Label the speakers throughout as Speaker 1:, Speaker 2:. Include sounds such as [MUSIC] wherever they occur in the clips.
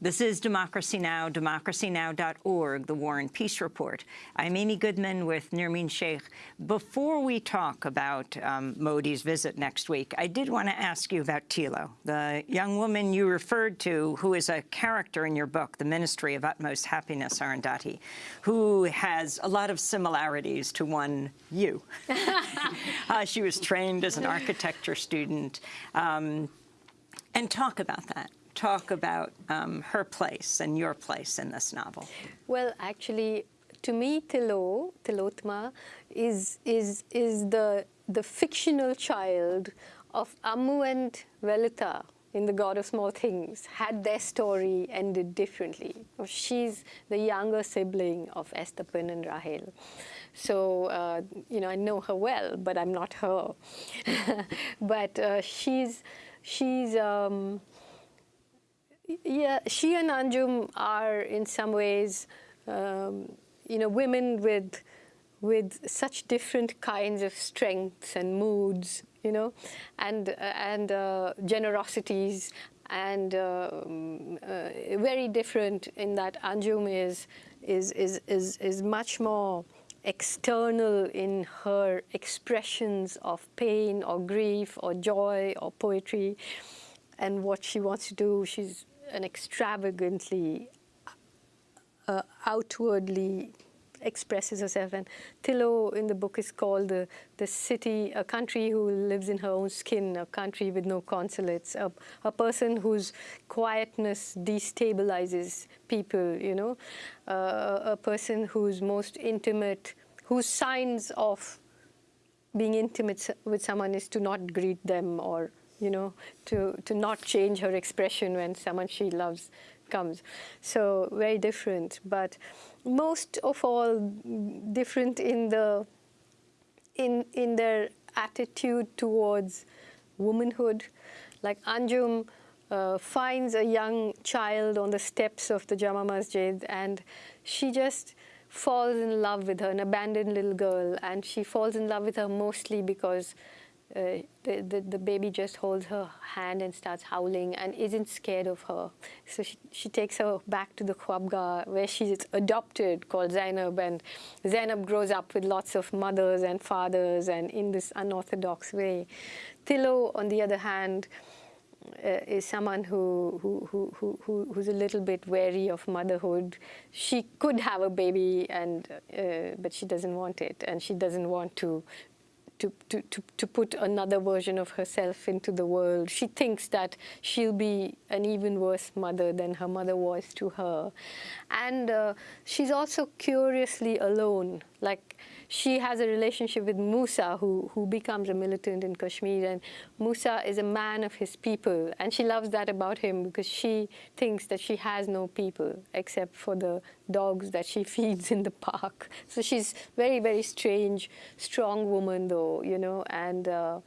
Speaker 1: This is Democracy Now!, democracynow.org, the War and Peace Report. I'm Amy Goodman with Nermeen Shaikh. Before we talk about um, Modi's visit next week, I did want to ask you about Tilo, the young woman you referred to, who is a character in your book, The Ministry of Utmost Happiness, Arundhati, who has a lot of similarities to one you. [LAUGHS] uh, she was trained as an architecture student. Um, and talk about that talk about um, her place and your place in this novel?
Speaker 2: Well, actually, to me, Tilo, Tilottama, is, is, is the, the fictional child of Ammu and Velutha in The God of Small Things, had their story ended differently. She's the younger sibling of Esthappen and Rahel. So, uh, you know, I know her well, but I'm not her. [LAUGHS] but uh, she's, she's um, yeah, she and Anjum are in some ways, um, you know, women with with such different kinds of strengths and moods, you know, and and uh, generosities, and uh, very different in that Anjum is is is is is much more external in her expressions of pain or grief or joy or poetry and what she wants to do. She's an extravagantly, uh, outwardly expresses herself. And Tilo in the book is called the, the city, a country who lives in her own skin, a country with no consulates, a, a person whose quietness destabilizes people, you know, uh, a person whose most intimate, whose signs of being intimate with someone is to not greet them or you know, to, to not change her expression when someone she loves comes. So very different, but most of all different in the in in their attitude towards womanhood. Like Anjum uh, finds a young child on the steps of the Jama Masjid and she just falls in love with her, an abandoned little girl, and she falls in love with her mostly because uh, the, the, the, baby just holds her hand and starts howling and isn't scared of her. So she, she takes her back to the Khwabgah where she's adopted called Zainab and Zainab grows up with lots of mothers and fathers and in this unorthodox way. Tilo, on the other hand, uh, is someone who, who, who, who, who's a little bit wary of motherhood. She could have a baby, and uh, but she doesn't want it, and she doesn't want to to, to, to, to put another version of herself into the world. She thinks that she'll be an even worse mother than her mother was to her. And uh, she's also curiously alone. Like she has a relationship with Musa, who, who becomes a militant in Kashmir. And Musa is a man of his people. And she loves that about him because she thinks that she has no people except for the dogs that she [LAUGHS] feeds in the park. So she's very, very strange, strong woman, though, you know, and a uh,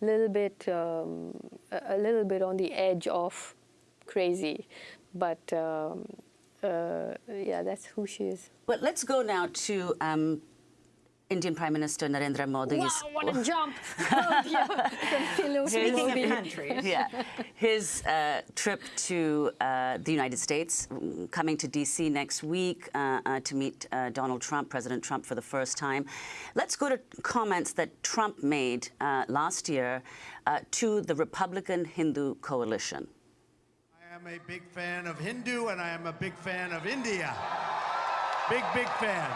Speaker 2: little bit, um, a little bit on the edge of crazy. But um, uh, yeah, that's who she is.
Speaker 3: Well, let's go now to um, Indian Prime Minister Narendra Modi.
Speaker 2: Wow, what a [LAUGHS] jump! oh, yeah.
Speaker 1: Speaking of countries.
Speaker 3: Yeah. His uh, trip to uh, the United States, coming to D.C. next week uh, uh, to meet uh, Donald Trump, President Trump, for the first time. Let's go to comments that Trump made uh, last year to the Republican Hindu coalition.
Speaker 4: Am a big fan of Hindu, and I am a big fan of India. Big, big fan.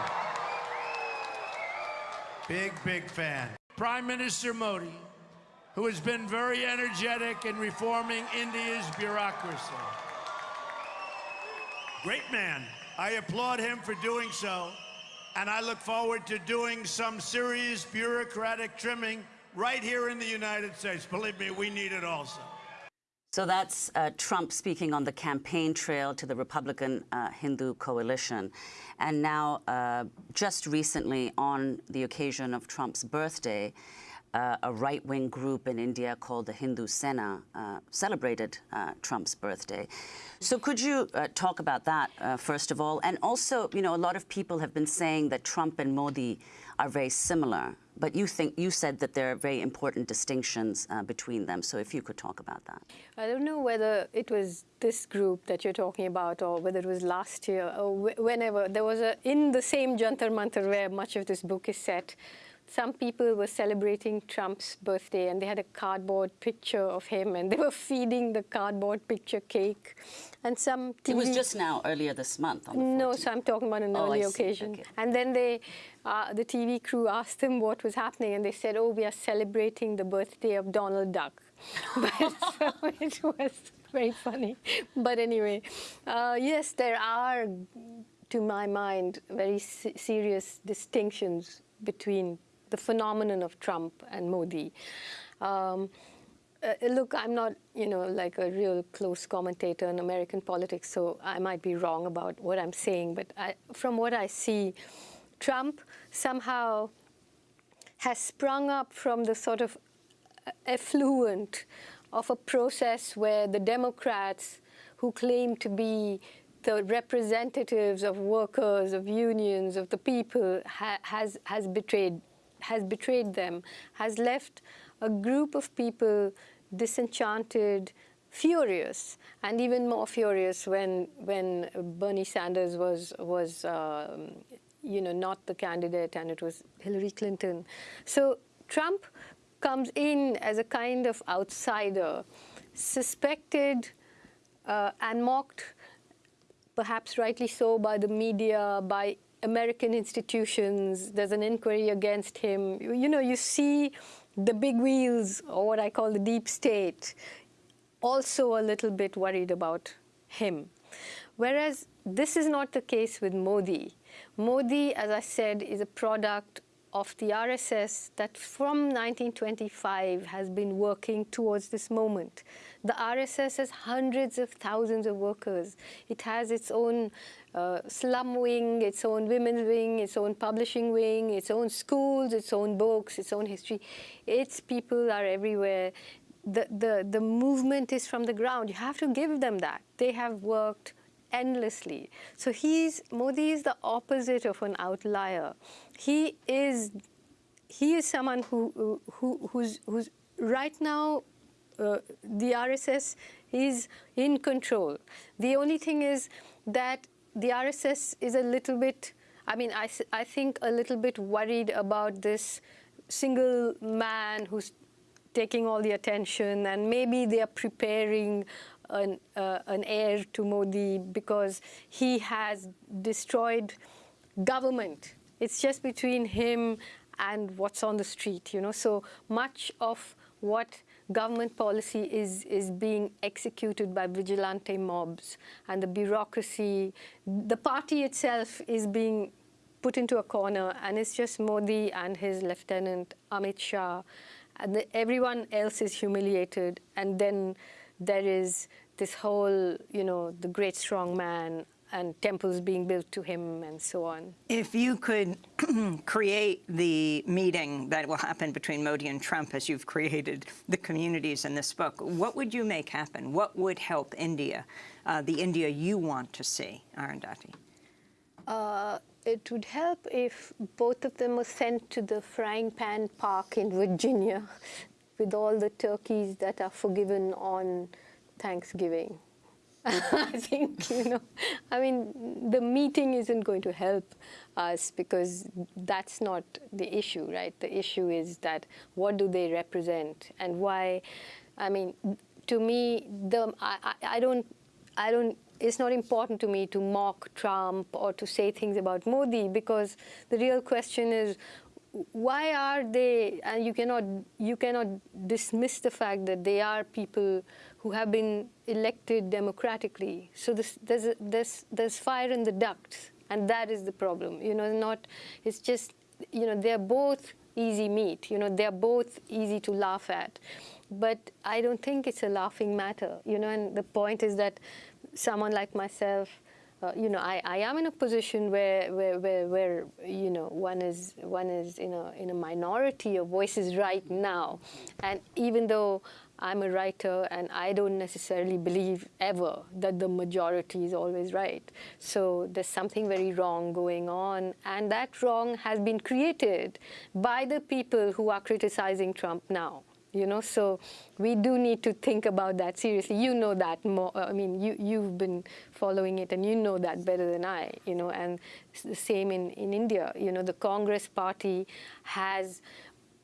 Speaker 4: Big, big fan. Prime Minister Modi, who has been very energetic in reforming India's bureaucracy. Great man. I applaud him for doing so, and I look forward to doing some serious bureaucratic trimming right here in the United States. Believe me, we need it also.
Speaker 3: So that's uh, Trump speaking on the campaign trail to the Republican uh, Hindu coalition. And now, uh, just recently, on the occasion of Trump's birthday, uh, a right-wing group in India called the Hindu Sena uh, celebrated uh, Trump's birthday. So could you talk about that, first of all? And also, you know, a lot of people have been saying that Trump and Modi are very similar but you think you said that there are very important distinctions uh, between them. So if you could talk about that.
Speaker 2: I don't know whether it was this group that you're talking about or whether it was last year or wh whenever. There was a, in the same Jantar Mantar where much of this book is set, some people were celebrating Trump's birthday and they had a cardboard picture of him and they were [LAUGHS] feeding the cardboard picture cake. And some TV
Speaker 3: It was just now, earlier this month. On the
Speaker 2: no,
Speaker 3: 14th.
Speaker 2: so I'm talking about an
Speaker 3: Oh,
Speaker 2: early occasion.
Speaker 3: Okay.
Speaker 2: And then they, uh, the TV crew asked them what was happening, and they said, "Oh, we are celebrating the birthday of Donald Duck." [LAUGHS] but, [LAUGHS] so it was very funny. But anyway, uh, yes, there are, to my mind, very se- serious distinctions between the phenomenon of Trump and Modi. Um, uh, look, I'm not, you know, like a real close commentator in American politics, so I might be wrong about what I'm saying. But I, from what I see, Trump somehow has sprung up from the sort of effluent of a process where the Democrats, who claim to be the representatives of workers, of unions, of the people, ha has, has, betrayed, has betrayed them, has left a group of people disenchanted, furious, and even more furious when, when Bernie Sanders was, was um, you know, not the candidate and it was Hillary Clinton. So Trump comes in as a kind of outsider, suspected uh, and mocked, perhaps rightly so, by the media, by American institutions. There's an inquiry against him. You, know, you see the big wheels, or what I call the deep state, also a little bit worried about him. Whereas this is not the case with Modi. Modi, as I said, is a product of the RSS that from 1925 has been working towards this moment. The RSS has hundreds of thousands of workers. It has its own uh, slum wing, its own women's wing, its own publishing wing, its own schools, its own books, its own history. Its people are everywhere. The, the, the movement is from the ground. You have to give them that. They have worked endlessly. So he's, Modi is the opposite of an outlier. He is, he is someone who, who, who's, who's right now, uh, the RSS is in control. The only thing is that the RSS is a little bit, I mean, I, I think a little bit worried about this single man who's taking all the attention and maybe they are preparing an, uh, an heir to Modi because he has destroyed government. It's just between him and what's on the street, you know. So much of what government policy is, is being executed by vigilante mobs and the bureaucracy, the party itself is being put into a corner and it's just Modi and his lieutenant Amit Shah and the, everyone else is humiliated and then there is this whole, you know, the great strong man and temples being built to him and so on.
Speaker 1: If you could [CLEARS THROAT] create the meeting that will happen between Modi and Trump as you've created the communities in this book, what would you make happen? What would help India, uh, the India you want to see, Arundhati?
Speaker 2: Uh, it would help if both of them were sent to the frying pan park in Virginia [LAUGHS] with all the turkeys that are forgiven on Thanksgiving. [LAUGHS] I think, you know, I mean, the meeting isn't going to help us because that's not the issue, right? The issue is that what do they represent and why, I mean, to me, the, I, I, don't, I don't, it's not important to me to mock Trump or to say things about Modi because the real question is why are they, and you cannot, you cannot dismiss the fact that they are people who have been elected democratically. So this, there's, a, there's, there's fire in the ducts, and that is the problem. You know, not, it's just, you know, they're both easy meat. You know, they're both easy to laugh at. But I don't think it's a laughing matter, you know, and the point is that someone like myself, uh, you know, I, I am in a position where, where, where, where, you know, one is, one is in, a, in a minority of voices right now. And even though I'm a writer, and I don't necessarily believe ever that the majority is always right. So there's something very wrong going on, and that wrong has been created by the people who are criticizing Trump now you know? So we do need to think about that seriously. You know that more uh, i mean you you've been following it and you know that better than i you know? And the same in in india you know? The congress party has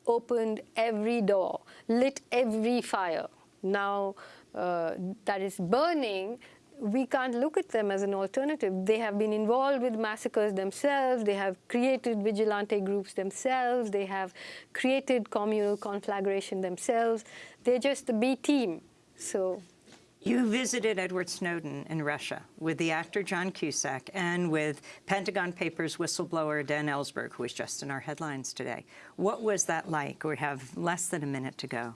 Speaker 2: opened every door lit every fire now uh, that is burning we can't look at them as an alternative. They have been involved with massacres themselves. They have created vigilante groups themselves. They have created communal conflagration themselves. They're just the B team. So.
Speaker 1: You visited Edward Snowden in Russia with the actor John Cusack and with Pentagon Papers whistleblower Dan Ellsberg, who was just in our headlines today. What was that like? We have less than a minute to go.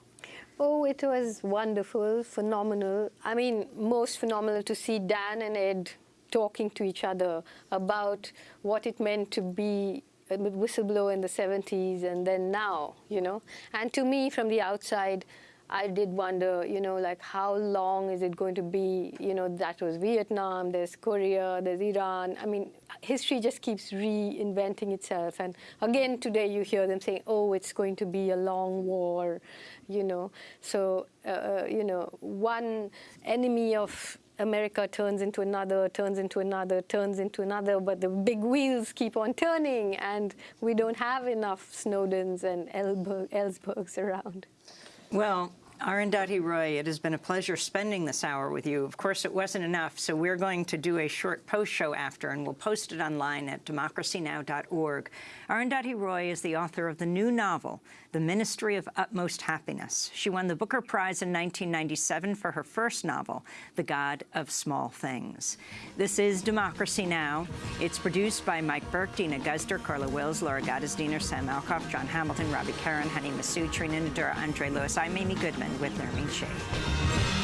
Speaker 2: Oh, it was wonderful, phenomenal. I mean, most phenomenal to see Dan and Ed talking to each other about what it meant to be a whistleblower in the 70s and then now, you know. And to me, from the outside, I did wonder, you know, like how long is it going to be? You know, that was Vietnam, there's Korea, there's Iran. I mean, history just keeps reinventing itself. And again, today you hear them saying, oh, it's going to be a long war, you know. So, uh, you know, one enemy of America turns into another, turns into another, turns into another, but the big wheels keep on turning, and we don't have enough Snowdens and Ellsbergs around.
Speaker 1: Well, Arundhati Roy, it has been a pleasure spending this hour with you. Of course, it wasn't enough, so we're going to do a short post show after, and we'll post it online at democracynow.org. Arundhati Roy is the author of the new novel, The Ministry of Utmost Happiness. She won the Booker Prize in 1997 for her first novel, The God of Small Things. This is Democracy Now! It's produced by Mike Burke, Deena Guzder, Carla Wills, Laura Gottesdiener, Sam Alcoff, John Hamilton, Robby Karran, Hany Massoud, Trina Nadura, Andre Lewis. I'm Amy Goodman with Nermeen Shaikh.